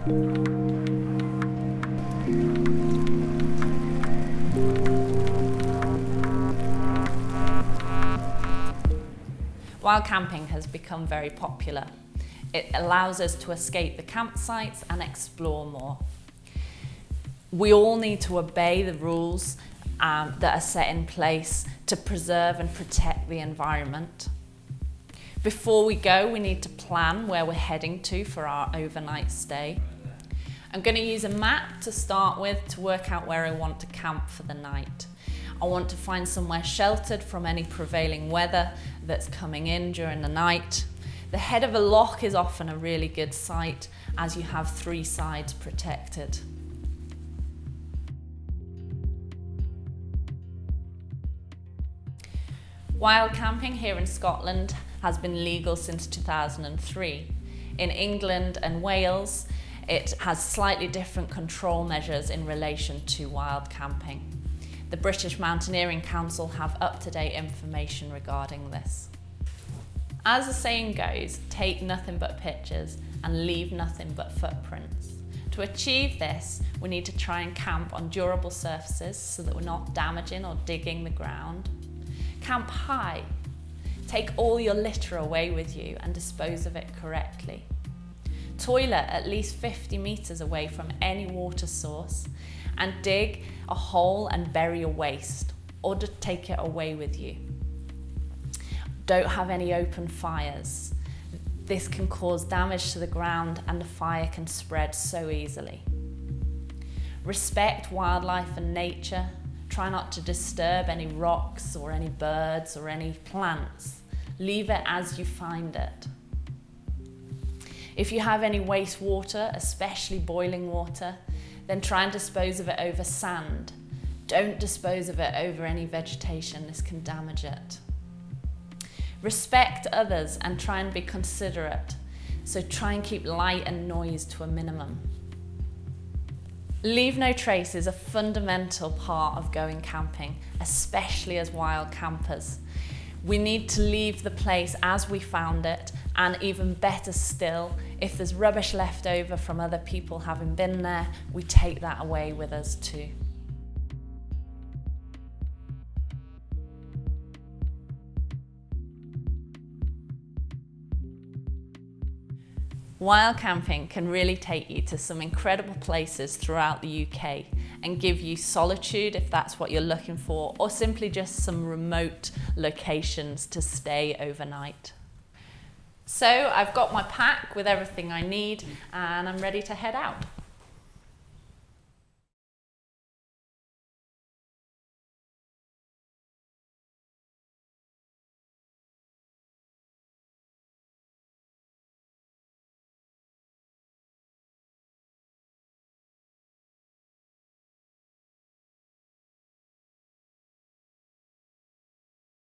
While camping has become very popular, it allows us to escape the campsites and explore more. We all need to obey the rules um, that are set in place to preserve and protect the environment. Before we go, we need to plan where we're heading to for our overnight stay. I'm going to use a map to start with to work out where I want to camp for the night. I want to find somewhere sheltered from any prevailing weather that's coming in during the night. The head of a loch is often a really good site as you have three sides protected. Wild camping here in Scotland has been legal since 2003. In England and Wales, it has slightly different control measures in relation to wild camping. The British Mountaineering Council have up-to-date information regarding this. As the saying goes, take nothing but pictures and leave nothing but footprints. To achieve this, we need to try and camp on durable surfaces so that we're not damaging or digging the ground. Camp high. Take all your litter away with you and dispose of it correctly. Toilet at least 50 metres away from any water source and dig a hole and bury your waste or to take it away with you. Don't have any open fires. This can cause damage to the ground and the fire can spread so easily. Respect wildlife and nature Try not to disturb any rocks or any birds or any plants. Leave it as you find it. If you have any wastewater, especially boiling water, then try and dispose of it over sand. Don't dispose of it over any vegetation, this can damage it. Respect others and try and be considerate. So try and keep light and noise to a minimum. Leave no trace is a fundamental part of going camping, especially as wild campers. We need to leave the place as we found it and even better still, if there's rubbish left over from other people having been there, we take that away with us too. Wild camping can really take you to some incredible places throughout the UK and give you solitude if that's what you're looking for or simply just some remote locations to stay overnight. So I've got my pack with everything I need and I'm ready to head out.